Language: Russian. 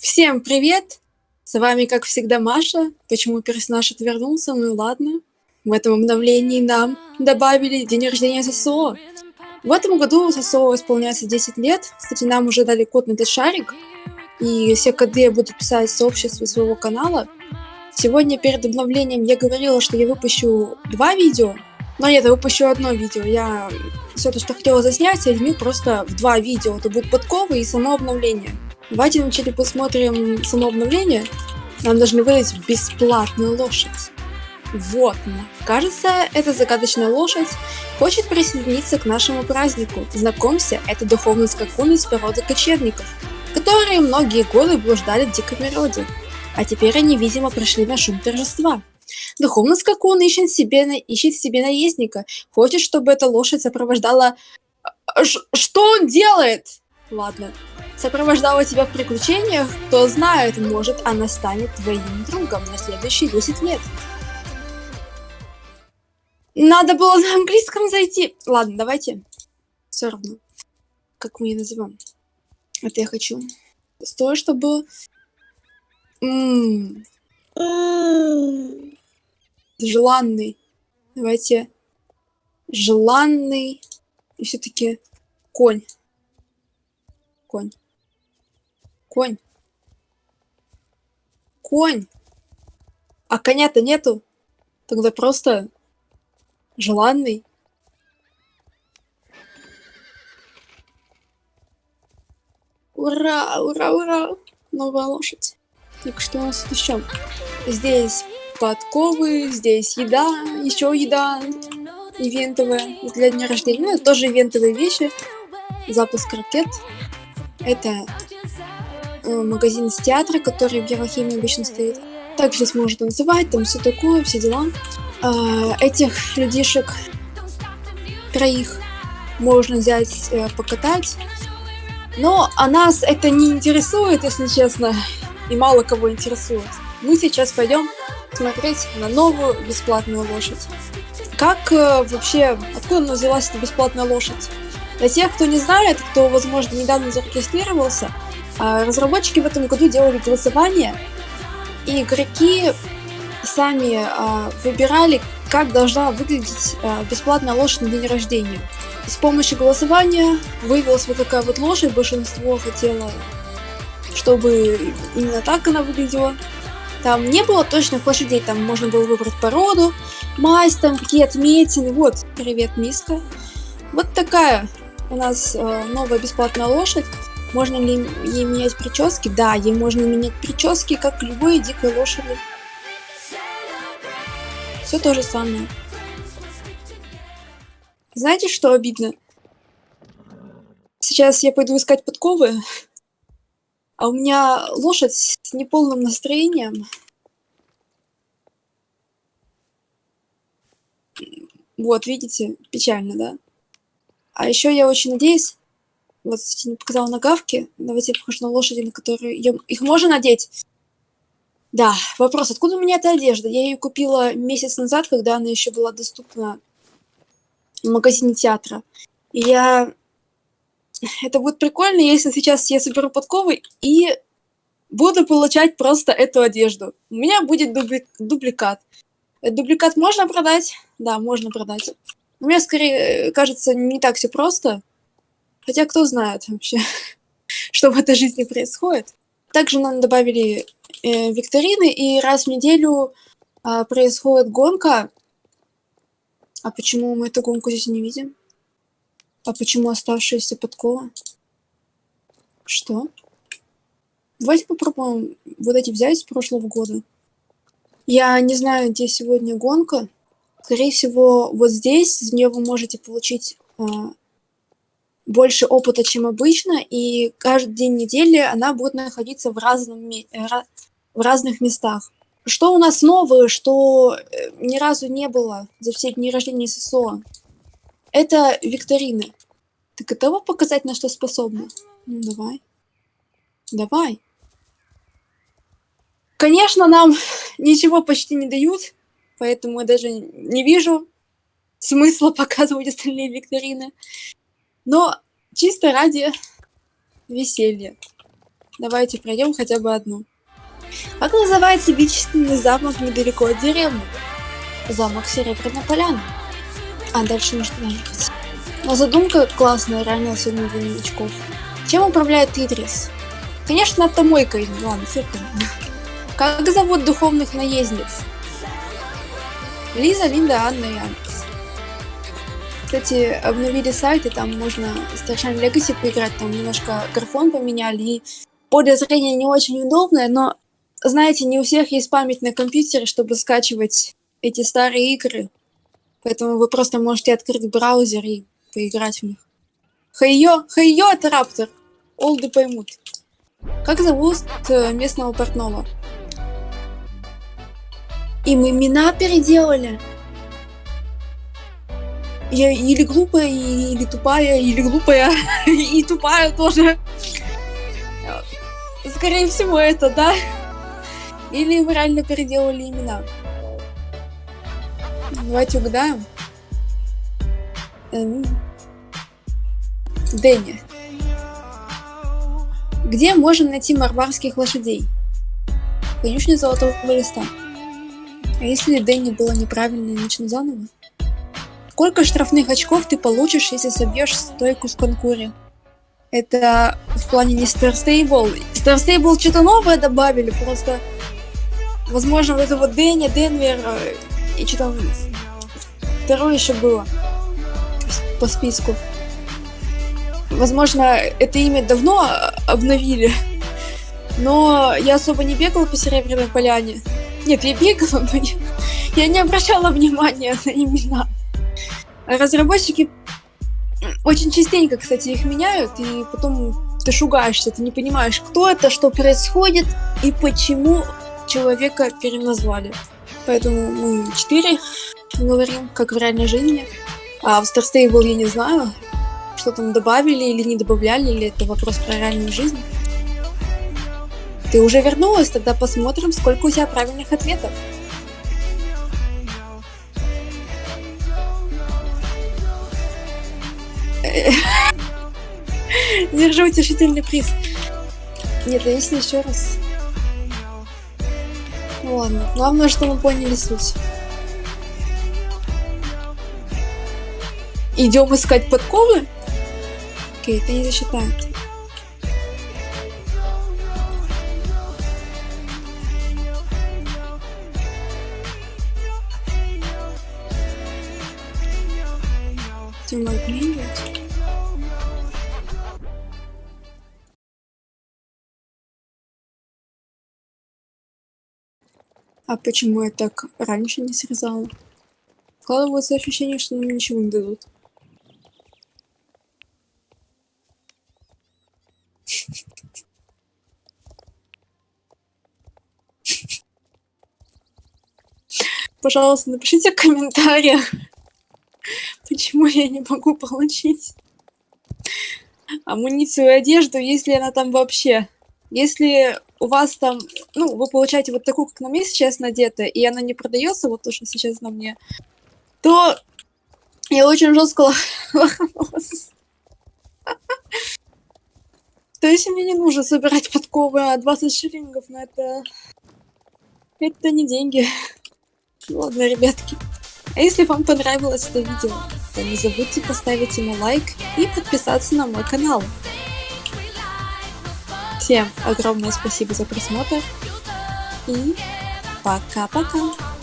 Всем привет! С вами, как всегда, Маша. Почему персонаж отвернулся? Ну ладно. В этом обновлении нам добавили день рождения ССО. В этом году ССО исполняется 10 лет. Кстати, нам уже дали код на этот шарик. И все коды я буду писать в сообществе своего канала. Сегодня перед обновлением я говорила, что я выпущу два видео. Но нет, я выпущу одно видео. Я все то, что хотела заснять, соединю просто в два видео. Это будет подковы и само обновление. Давайте вначале посмотрим само обновление. Нам должны выдать бесплатную лошадь. Вот. Кажется, эта загадочная лошадь хочет присоединиться к нашему празднику. Знакомься, это духовный скакун из породы кочевников, которые многие годы блуждали в дикой природе. А теперь они, видимо, пришли на шум торжества. Духовный скакун ищет себе, ищет себе наездника, хочет, чтобы эта лошадь сопровождала... Ш что он делает? Ладно, сопровождала тебя в приключениях, кто знает, может она станет твоим другом на следующие 10 лет. Надо было на английском зайти. Ладно, давайте. Все равно. Как мы ее назовем? Это я хочу. Стой, чтобы... М -м Желанный. Давайте. Желанный. И все-таки конь. Конь. Конь. Конь. А коня-то нету. Тогда просто желанный. Ура, ура, ура. Новая лошадь. Так что у нас тут еще? Здесь подковы, здесь еда, еще еда ивентовая для дня рождения. Ну, это тоже ивентовые вещи. Запуск ракет. Это магазин из театра, который в Еврохимии обычно стоит. Также здесь можно танцевать, там все такое, все дела. Э, этих людишек, троих, можно взять, э, покатать. Но а нас это не интересует, если честно, и мало кого интересует. Мы сейчас пойдем смотреть на новую бесплатную лошадь. Как э, вообще, откуда взялась эта бесплатная лошадь? Для тех, кто не знает, кто, возможно, недавно зарегистрировался, а, разработчики в этом году делали голосование, и игроки сами а, выбирали, как должна выглядеть а, бесплатная лошадь на день рождения. С помощью голосования выявилась вот такая вот лошадь, большинство хотело, чтобы именно так она выглядела. Там не было точных лошадей, там можно было выбрать породу, мазь, там какие отметины. Вот, привет, миска. Вот такая у нас э, новая бесплатная лошадь. Можно ли ей менять прически? Да, ей можно менять прически, как любой дикой лошади. Все то же самое. Знаете, что обидно? Сейчас я пойду искать подковы, а у меня лошадь с неполным настроением. Вот, видите, печально, да? А еще я очень надеюсь, вот не показала нагавки, давайте я покажу на лошади, на которые их можно надеть. Да, вопрос, откуда у меня эта одежда? Я ее купила месяц назад, когда она еще была доступна в магазине театра. И я... Это будет прикольно, если сейчас я соберу подковы и буду получать просто эту одежду. У меня будет дубли... дубликат. Дубликат можно продать? Да, можно продать. Мне скорее э, кажется не так все просто. Хотя кто знает вообще, что в этой жизни происходит. Также нам добавили э, викторины, и раз в неделю э, происходит гонка. А почему мы эту гонку здесь не видим? А почему оставшиеся подкова? Что? Давайте попробуем вот эти взять с прошлого года. Я не знаю, где сегодня гонка. Скорее всего, вот здесь из нее вы можете получить э, больше опыта, чем обычно, и каждый день недели она будет находиться в, разном, э, в разных местах. Что у нас новое, что э, ни разу не было за все дни рождения ССО? Это викторины. Ты готова показать, на что способна? Ну, давай. Давай. Конечно, нам ничего почти не дают, поэтому я даже не вижу смысла показывать остальные викторины. Но чисто ради веселья. Давайте пройдем хотя бы одну. Как называется величественный замок недалеко от деревни? Замок Серебряная Поляна. А дальше нужно ехать. Но задумка классная, реально сегодня для новичков. Чем управляет Идрис? Конечно, автомойкой. Ладно, цирком. Как зовут духовных наездниц? Лиза, Линда, Анна и Алекс. Кстати, обновили сайт, и там можно Starshine Legacy поиграть, там немножко графон поменяли, и поле зрения не очень удобное, но, знаете, не у всех есть память на компьютере, чтобы скачивать эти старые игры. Поэтому вы просто можете открыть браузер и поиграть в них. Хайо, хайо, это раптор. Олды поймут. Как зовут э, местного портного? Им имена переделали. Я или глупая, или тупая, или глупая, и тупая тоже. Скорее всего, это, да? Или им реально переделали имена. Давайте угадаем. Эм... Дэнни. Где можно найти марварских лошадей? Конюшня золотого листа. А если Дэнни было неправильно и начну заново? Сколько штрафных очков ты получишь, если собьешь стойку с конкуре? Это в плане не Star Stable. Star Stable что-то новое добавили, просто... Возможно, вот это вот Дэнни, Денвер э, и что там второе еще было по списку. Возможно, это имя давно обновили, но я особо не бегал по Серебряной Поляне. Нет, я бегала, но не... я не обращала внимания на имена. Разработчики очень частенько, кстати, их меняют, и потом ты шугаешься, ты не понимаешь, кто это, что происходит и почему человека переназвали. Поэтому мы четыре говорим, как в реальной жизни. А в Star Stable я не знаю, что там добавили или не добавляли, или это вопрос про реальную жизнь. Ты уже вернулась, тогда посмотрим, сколько у тебя правильных ответов. Держу утешительный приз. Нет, если еще раз? Ну ладно, главное, что мы поняли суть. Идем искать подковы? Окей, это не засчитает. Тема обменивать. А почему я так раньше не срезала? Складывается ощущение, что нам ничего не дадут. Пожалуйста, напишите в комментариях, почему я не могу получить амуницию и одежду, если она там вообще. Если у вас там, ну, вы получаете вот такую, как на мне сейчас надета, и она не продается, вот то, что сейчас на мне, то я очень жестко лоханулась. То есть мне не нужно собирать подковы, а 20 шиллингов, но это... Это не деньги. Ладно, ребятки. А если вам понравилось это видео, то не забудьте поставить ему лайк и подписаться на мой канал. Всем огромное спасибо за просмотр и пока-пока.